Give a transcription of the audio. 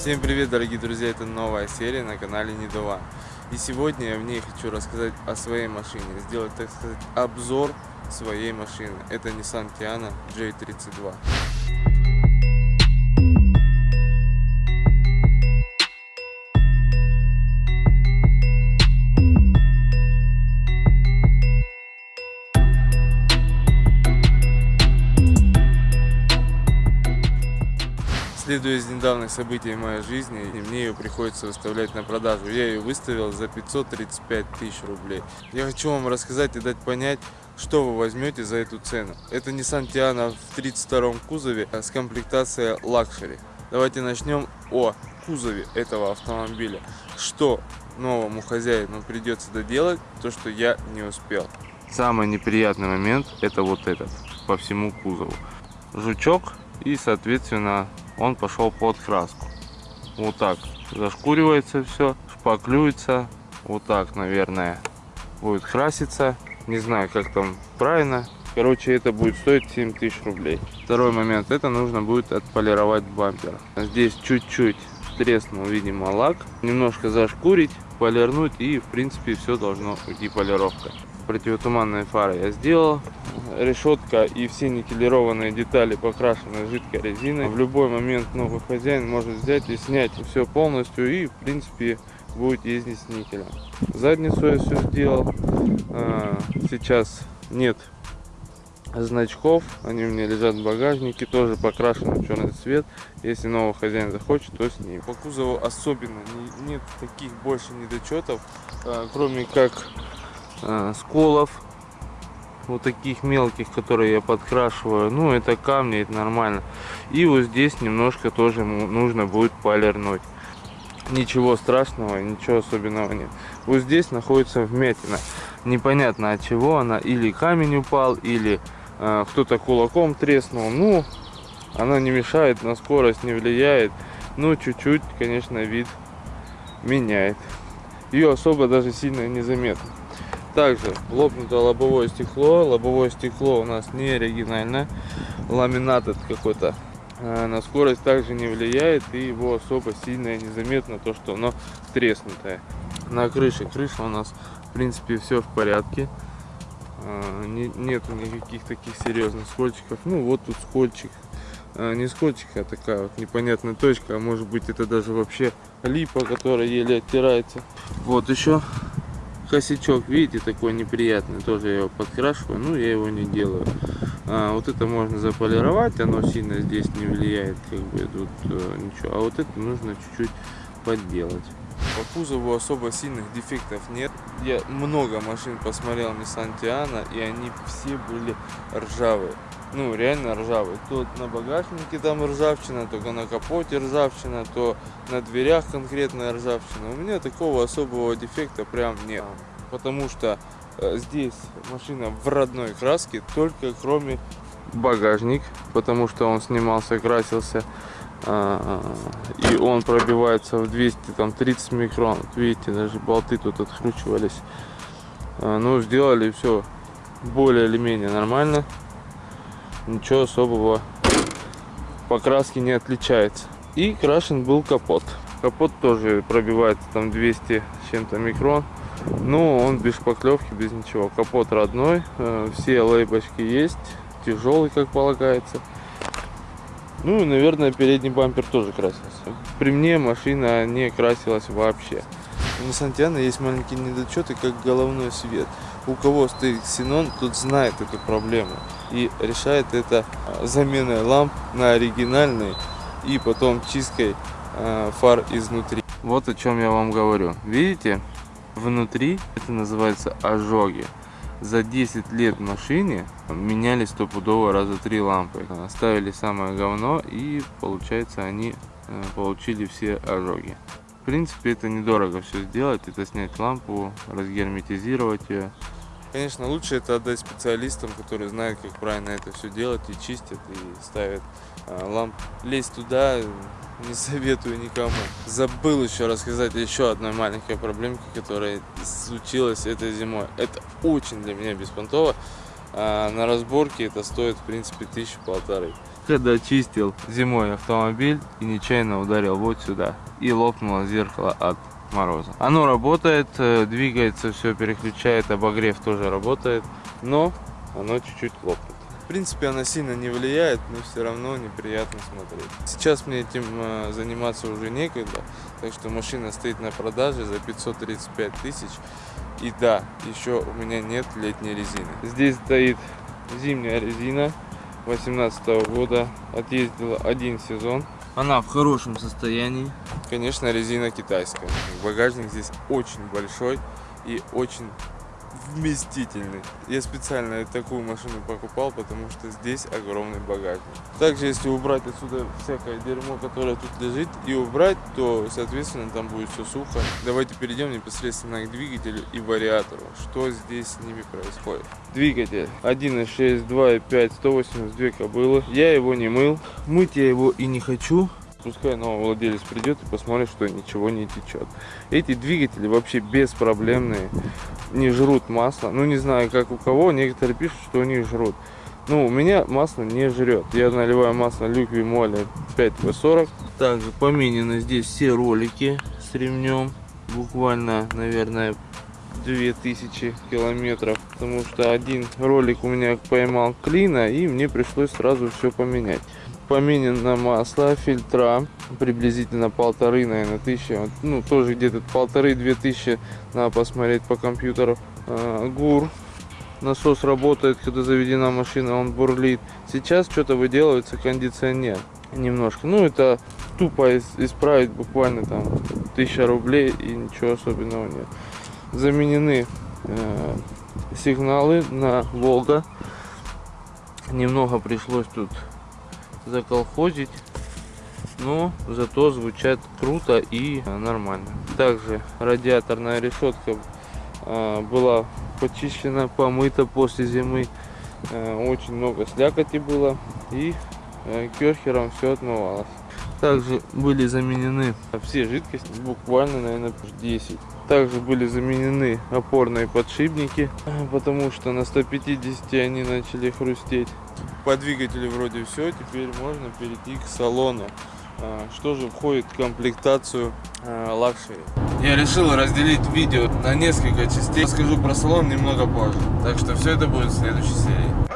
Всем привет, дорогие друзья! Это новая серия на канале Недова. И сегодня я в ней хочу рассказать о своей машине, сделать, так сказать, обзор своей машины. Это Nissan Tiana J32. Следуя из недавних событий моей жизни, мне ее приходится выставлять на продажу. Я ее выставил за 535 тысяч рублей. Я хочу вам рассказать и дать понять, что вы возьмете за эту цену. Это Nissan Tiana в 32 кузове с комплектацией Luxury. Давайте начнем о кузове этого автомобиля. Что новому хозяину придется доделать, то что я не успел. Самый неприятный момент это вот этот по всему кузову. Жучок и соответственно он пошел под краску. Вот так зашкуривается все, шпаклюется. Вот так, наверное, будет краситься. Не знаю, как там правильно. Короче, это будет стоить 7 тысяч рублей. Второй момент, это нужно будет отполировать бампер. Здесь чуть-чуть треснул, видимо, лак. Немножко зашкурить, полирнуть и, в принципе, все должно уйти полировка противотуманные фары я сделал. Решетка и все никелированные детали покрашены жидкой резиной. В любой момент новый хозяин может взять и снять все полностью и в принципе будет ездить с никелем. Задницу я все сделал. А, сейчас нет значков, они у меня лежат в багажнике, тоже покрашены в черный цвет. Если новый хозяин захочет, то с ним. По кузову особенно нет таких больше недочетов, а, кроме как а, сколов вот таких мелких которые я подкрашиваю. Ну это камни это нормально. И вот здесь немножко тоже нужно будет полирнуть. Ничего страшного ничего особенного нет. Вот здесь находится вмятина. Непонятно от чего она. Или камень упал или э, кто-то кулаком треснул. Ну она не мешает на скорость не влияет. Ну чуть-чуть конечно вид меняет. Ее особо даже сильно незаметно также лопнуто лобовое стекло. Лобовое стекло у нас не оригинальное. Ламинат это какой-то. А, на скорость также не влияет и его особо сильно незаметно то, что оно треснутое. На крыше. Крыша у нас в принципе все в порядке. А, нету никаких таких серьезных скольчиков. Ну вот тут скольчик. А, не скольчик, а такая вот непонятная точка. А может быть это даже вообще липа, которая еле оттирается. Вот еще косячок, видите, такой неприятный, тоже я его подкрашиваю, ну я его не делаю. А, вот это можно заполировать, оно сильно здесь не влияет, как бы тут э, ничего. А вот это нужно чуть-чуть подделать. По кузову особо сильных дефектов нет. Я много машин посмотрел Nissan Tiana, и они все были ржавые ну, реально ржавый. То на багажнике там ржавчина, только на капоте ржавчина, то на дверях конкретная ржавчина. У меня такого особого дефекта прям нет. Потому что э, здесь машина в родной краске, только кроме багажник, потому что он снимался, красился. А, и он пробивается в 230 микрон. видите, даже болты тут откручивались. А, ну, сделали все более или менее нормально ничего особого покраски не отличается. И крашен был капот. Капот тоже пробивается там 200 с чем-то микрон. Но он без шпаклевки, без ничего. Капот родной, э, все лейбочки есть, тяжелый, как полагается. Ну и, наверное, передний бампер тоже красился. При мне машина не красилась вообще. У Tiana есть маленькие недочеты, как головной свет. У кого стоит ксенон, тот знает эту проблему и решает это а, заменой ламп на оригинальные и потом чисткой а, фар изнутри. Вот о чем я вам говорю. Видите, внутри это называется ожоги. За 10 лет в машине меняли стопудово раза три лампы. Ставили самое говно и получается они э, получили все ожоги. В принципе это недорого все сделать. Это снять лампу, разгерметизировать ее. Конечно, лучше это отдать специалистам, которые знают, как правильно это все делать и чистят, и ставят а, ламп. Лезть туда не советую никому. Забыл еще рассказать еще одной маленькой проблемке, которая случилась этой зимой. Это очень для меня беспонтово. А на разборке это стоит, в принципе, тысячу полторы. Когда чистил зимой автомобиль и нечаянно ударил вот сюда. И лопнуло зеркало от мороза. Оно работает, э, двигается, все переключает, обогрев тоже работает, но оно чуть-чуть лопнет. В принципе, она сильно не влияет, но все равно неприятно смотреть. Сейчас мне этим э, заниматься уже некогда, так что машина стоит на продаже за 535 тысяч. И да, еще у меня нет летней резины. Здесь стоит зимняя резина 18 года, отъездила один сезон. Она в хорошем состоянии. Конечно, резина китайская. Багажник здесь очень большой и очень вместительный. Я специально такую машину покупал, потому что здесь огромный багажник. Также, если убрать отсюда всякое дерьмо, которое тут лежит, и убрать, то, соответственно, там будет все сухо. Давайте перейдем непосредственно к двигателю и вариатору. Что здесь с ними происходит? Двигатель 1.6, 2.5, 182 кобылы. Я его не мыл. Мыть я его и не хочу. Пускай новый владелец придет и посмотрит, что ничего не течет. Эти двигатели вообще беспроблемные, не жрут масло. Ну, не знаю, как у кого, некоторые пишут, что они жрут. Ну, у меня масло не жрет. Я наливаю масло Люкви Моли 5В40. Также поменены здесь все ролики с ремнем. Буквально, наверное, 2000 километров. Потому что один ролик у меня поймал клина, и мне пришлось сразу все поменять поменено масло, фильтра, приблизительно полторы, наверное, тысячи, ну, тоже где-то полторы-две тысячи, надо посмотреть по компьютеру. А, ГУР, насос работает, когда заведена машина, он бурлит. Сейчас что-то выделывается кондиционер немножко. Ну, это тупо исправить буквально там тысяча рублей и ничего особенного нет. Заменены э, сигналы на Волга. Немного пришлось тут заколхозить. Но зато звучат круто и нормально. Также радиаторная решетка а, была почищена помыта после зимы. А, очень много слякоти было и а, керхером все отмывалось. Также были заменены все жидкости буквально наверное 10 также были заменены опорные подшипники потому что на 150 они начали хрустеть по двигателю вроде все, теперь можно перейти к салону. А, что же входит в комплектацию luxury? Я решил разделить видео на несколько частей. Расскажу про салон немного позже. Так что все это будет в следующей серии.